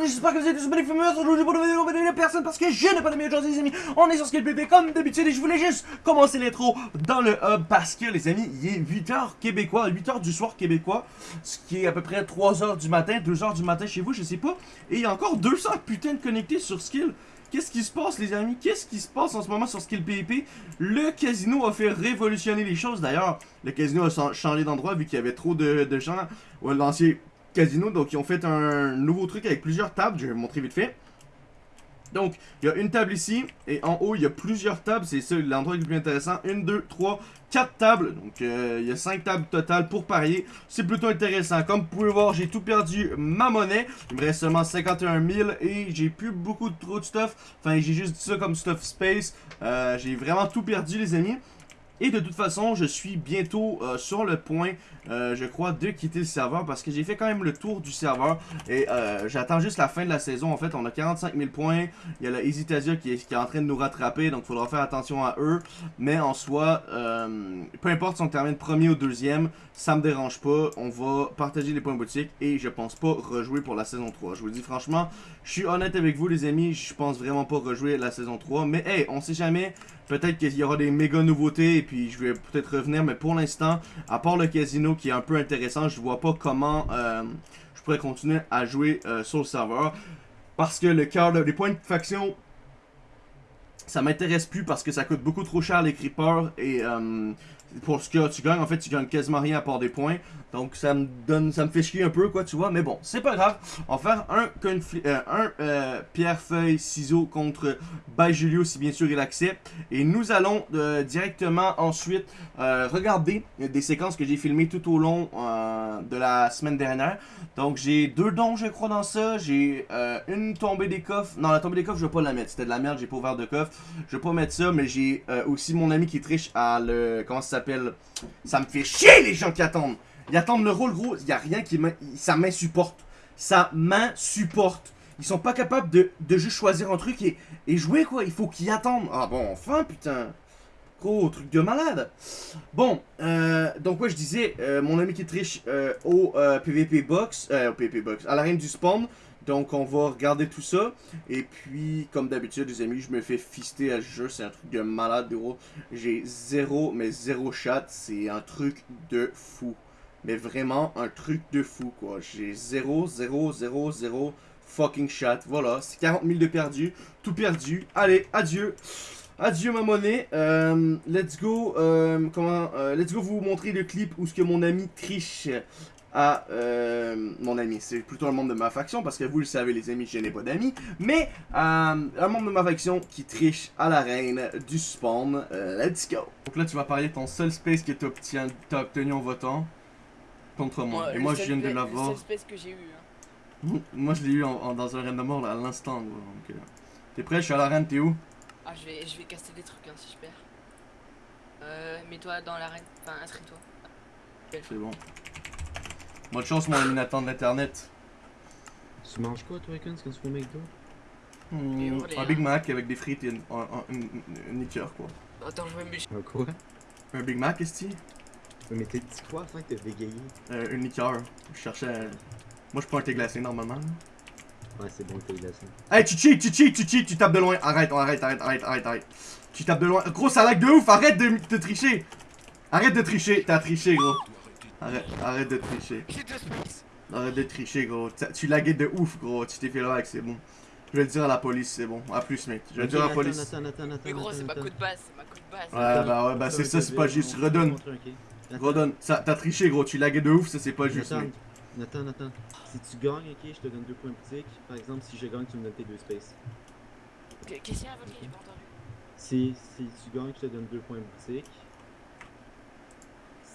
j'espère que vous êtes tous magnifiques. Aujourd'hui, pour vidéo, va personne parce que je n'ai pas de meilleur aujourd'hui, les amis. On est sur Skill PP comme d'habitude et je voulais juste commencer l'intro dans le hub parce que, les amis, il est 8h québécois, 8h du soir québécois, ce qui est à peu près 3h du matin, 2h du matin chez vous, je sais pas. Et il y a encore 200 putains de connectés sur Skill. Qu'est-ce qui se passe, les amis? Qu'est-ce qui se passe en ce moment sur Skill PvP? Le casino a fait révolutionner les choses. D'ailleurs, le casino a changé d'endroit vu qu'il y avait trop de, de gens. L'ancien casino, donc ils ont fait un nouveau truc avec plusieurs tables. Je vais vous montrer vite fait. Donc, il y a une table ici, et en haut, il y a plusieurs tables, c'est l'endroit le plus intéressant. Une, deux, trois, quatre tables, donc euh, il y a cinq tables totales pour parier. C'est plutôt intéressant. Comme vous pouvez voir, j'ai tout perdu ma monnaie. Il me reste seulement 51 000, et j'ai plus beaucoup de trop de stuff. Enfin, j'ai juste dit ça comme stuff space. Euh, j'ai vraiment tout perdu, les amis. Et de toute façon, je suis bientôt euh, sur le point, euh, je crois, de quitter le serveur parce que j'ai fait quand même le tour du serveur. Et euh, j'attends juste la fin de la saison. En fait, on a 45 000 points. Il y a la Hesitasia qui est, qui est en train de nous rattraper, donc il faudra faire attention à eux. Mais en soi, peu importe si on termine premier ou deuxième, ça me dérange pas. On va partager les points boutique et je pense pas rejouer pour la saison 3. Je vous dis franchement, je suis honnête avec vous les amis, je pense vraiment pas rejouer la saison 3. Mais hey, on sait jamais. Peut-être qu'il y aura des méga nouveautés et puis je vais peut-être revenir. Mais pour l'instant, à part le casino qui est un peu intéressant, je vois pas comment euh, je pourrais continuer à jouer euh, sur le serveur. Parce que le cœur, les points de faction, ça m'intéresse plus parce que ça coûte beaucoup trop cher les creepers et euh, pour ce que tu gagnes, en fait, tu gagnes quasiment rien à part des points. Donc, ça me donne, ça me fait chier un peu, quoi, tu vois. Mais bon, c'est pas grave. On va faire un, euh, euh, pierre, feuille, ciseaux contre By Julio, si bien sûr il accepte. Et nous allons directement ensuite regarder des séquences que j'ai filmées tout au long de la semaine dernière. Donc, j'ai deux dons, je crois, dans ça. J'ai une tombée des coffres. Non, la tombée des coffres, je vais pas la mettre. C'était de la merde, j'ai pas ouvert de coffre. Je vais pas mettre ça, mais j'ai aussi mon ami qui triche à le... Comment ça s'appelle? Ça me fait chier les gens qui attendent ils attendent le rôle, gros. Il a rien qui Sa main supporte. Sa main supporte. Ils sont pas capables de, juste choisir un truc et, jouer, quoi. Il faut qu'ils attendent. Ah bon, enfin, putain. Gros, truc de malade. Bon, euh, donc ouais, je disais, euh, mon ami qui triche euh, au PVP Box, au PVP Box, à la reine du spawn. Donc on va regarder tout ça. Et puis, comme d'habitude, les amis, je me fais fister à ce jeu. C'est un truc de malade, gros. J'ai zéro, mais zéro chat. C'est un truc de fou. Mais vraiment, un truc de fou, quoi. J'ai 0, 0, 0, 0 fucking chat. Voilà, c'est 40 000 de perdu. Tout perdu. Allez, adieu. Adieu ma monnaie. Euh, let's go. Euh, comment euh, Let's go vous montrer le clip où ce que mon ami triche à mon ami. C'est plutôt un membre de ma faction parce que vous le savez les amis, je n'ai pas d'amis. Mais un membre de ma faction qui triche à la reine du spawn. let's go. Donc là tu vas parler de ton seul space que tu as obtenu en votant contre moi. et moi, je viens de l'avoir. C'est que j'ai eu. Hein. moi, je l'ai eu en, dans un random mort à l'instant. Donc, euh... T'es prêt? Je suis à l'arène, t'es où? Ah, je vais, je vais casser des trucs hein, si je perds. Euh, mets-toi dans l'arène. Enfin, inscris-toi. C'est bon. Bonne chance, mon ami Nathan de l'internet. Tu manges quoi, toi, Icons, quand tu fais McDo? Mmh, Un Big Mac avec des frites et une, une, liqueur, quoi. Attends, je vais me. Un quoi? Un Big Mac, est-ce mais t'as dit quoi afin que t'as bégayé? Euh, Une liqueur. Je cherchais. Moi, je prends un thé glacé normalement. Ouais, c'est bon le thé glacé. Hey, tu cheats, tu cheats, tu cheats, tu tapes de loin. Arrête, arrête, arrête, arrête, arrête, arrête. Tu tapes de loin. Gros, ça lag de ouf, arrête de te tricher. Arrête de tricher, t'as triché, gros. Arrête, arrête de tricher. Arrête de tricher, gros. Tu laguais de ouf, gros. Tu t'es fait lag, c'est bon. Je vais le dire à la police, c'est bon. A plus, mec. Je vais le dire à la police. Mais gros, c'est ma coup de base, c'est ma coup de base. Ouais, bah ouais, bah c'est ça, c'est pas juste. Redonne. Redonne. T'as triché, gros. Tu laguais de ouf, ça c'est pas juste. Nathan, Nathan, Nathan. Si tu gagnes, ok, je te donne deux points boutique. Par exemple, si je gagne, tu me donnes tes deux spaces. Qu'est-ce qu'il y a, votre J'ai pas entendu. Si, si tu gagnes, je te donne deux points boutique.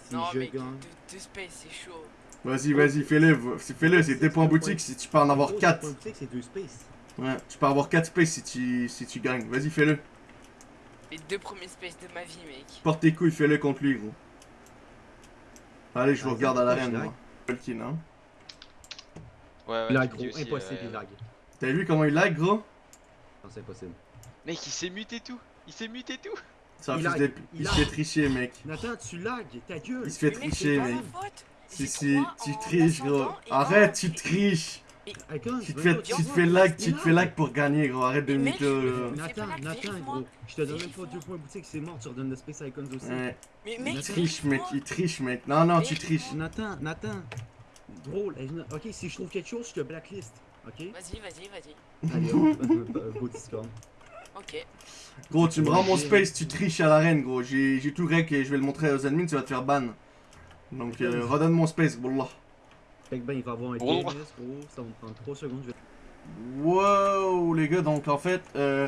Si non, je mais gagne. Deux, spaces, c'est chaud. Vas-y, vas-y, fais-le. Fais-le, c'est deux points boutique si tu peux en avoir quatre. Deux points boutique, c'est deux spaces. Ouais, tu peux avoir quatre spaces si tu, si tu gagnes. Vas-y, fais-le. Les deux premiers spaces de ma vie, mec. Porte tes couilles, fais-le contre lui, gros. Allez, je vous regarde à l'arène, moi. Tolkien, hein. Ouais, ouais. Il lag, gros. Impossible, il lag. T'as vu comment il lag, gros? Non, c'est impossible. Mec, il s'est muté tout. Il s'est muté tout. Ça il, il, se fait tricher, mec. Nathan, tu lag, ta gueule. Il se fait tricher, mec. Si, si, tu triches, gros. Arrête, tu triches. Tu te fais, tu te fais lag, tu te fais lag pour gagner, gros. Arrête de mytho, pas Nathan, Nathan, gros. Je te donne même pas deux points boutique, c'est mort. Tu redonnes le Space Icons aussi. Ouais. Mais Il mec, Il Nathan, triche, mec. Il triche, mec. Non, non, tu triches. Nathan, Nathan. Drôle. Ok, si je trouve quelque chose, je te blacklist. Ok? Vas-y, vas-y, vas-y. Allez, beau Discord. Ok. Gros, tu me rends mon space, tu triches à l'arène, gros. J'ai tout rec et je vais le montrer aux ennemis, tu vas te faire ban. Donc, euh, redonne mon space, wallah. Fait que ben, il va avoir un. TMS, gros. Ça va me prendre 3 secondes. Je vais... Wow, les gars, donc en fait, euh,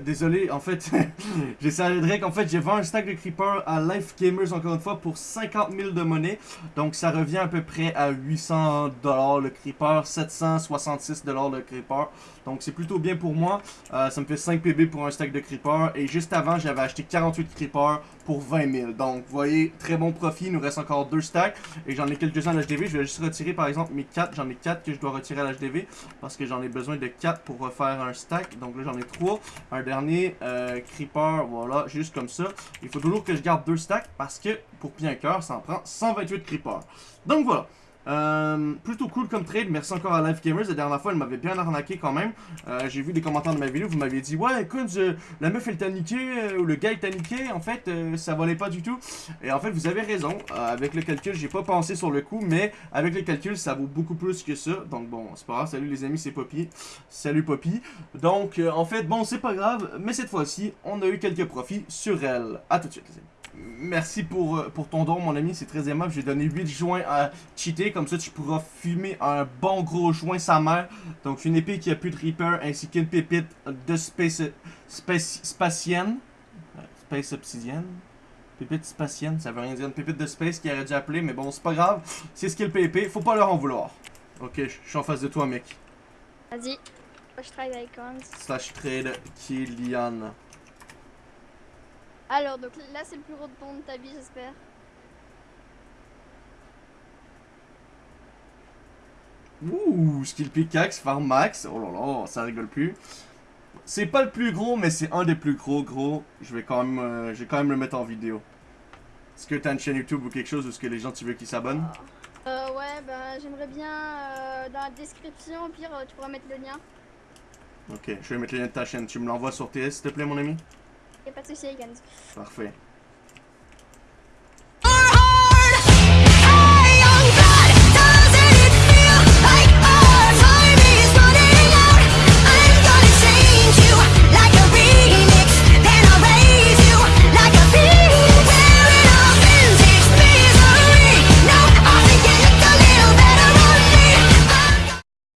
désolé, en fait, j'ai salé Drake, en fait, j'ai vendu un stack de Creeper à Life Gamers, encore une fois, pour 50 000 de monnaie, donc ça revient à peu près à 800 dollars le Creeper, 766 dollars le Creeper, donc c'est plutôt bien pour moi, Euh, ça me fait 5 PB pour un stack de Creeper, et juste avant, j'avais acheté 48 Creeper pour 20 000, donc vous voyez, très bon profit, il nous reste encore 2 stacks, et j'en ai quelques-uns à l'HDV, je vais juste retirer par exemple mes 4, j'en ai 4 que je dois retirer à l'HDV, parce que j'en ai besoin de 4 pour refaire un stack. Donc là, j'en ai 3. Un dernier, euh, Creeper, voilà, juste comme ça. Il faut toujours que je garde 2 stacks parce que pour bien cœur, ça en prend 128 Creeper. Donc voilà. Euh, plutôt cool comme trade, merci encore à Life Gamers. La dernière fois, elle m'avait bien arnaqué quand même. Euh, J'ai vu des commentaires de ma vidéo, vous m'aviez dit Ouais, écoute, euh, la meuf elle t'a niqué, euh, ou le gars il t'a niqué. En fait, ça valait pas du tout. Et en fait, vous avez raison. Avec le calcul, j'ai pas pensé sur le coup, mais avec le calcul, ça vaut beaucoup plus que ça. Donc bon, c'est pas grave. Salut les amis, c'est Poppy. Salut Poppy. Donc en fait, bon, c'est pas grave, mais cette fois-ci, on a eu quelques profits sur elle. À tout de suite, les amis. Merci pour, euh, pour ton don, mon ami, c'est très aimable. J'ai donné 8 joints à cheater, comme ça tu pourras fumer un bon gros joint sa mère. Donc une épée qui a plus de Reaper, ainsi qu'une pépite de Space, space Spacienne. Euh, Space Obsidienne. Pépite spatienne, ça veut rien dire. Une pépite de space qui aurait dû appeler, mais bon, c'est pas grave. C'est ce qu'est le PvP, faut pas leur en vouloir. Ok, je suis en face de toi, mec. Vas-y. Travaille avec Icons. Slash trade Kylian. Alors, donc là, c'est le plus gros pont de ta vie, j'espère. Ouh, skill pickaxe, farm max. Oh là là, ça rigole plus. C'est pas le plus gros, mais c'est un des plus gros, gros. Je vais quand même, euh, je vais quand même le mettre en vidéo. Est-ce que t'as une chaîne YouTube ou quelque chose où est-ce que les gens tu veux qu'ils s'abonnent? Euh, ouais, ben, j'aimerais bien euh, dans la description, au pire, euh, tu pourras mettre le lien. Ok, je vais mettre le lien de ta chaîne. Tu me l'envoies sur TS, s'il te plaît, mon ami? Y'a pas de souci, Icons. Parfait.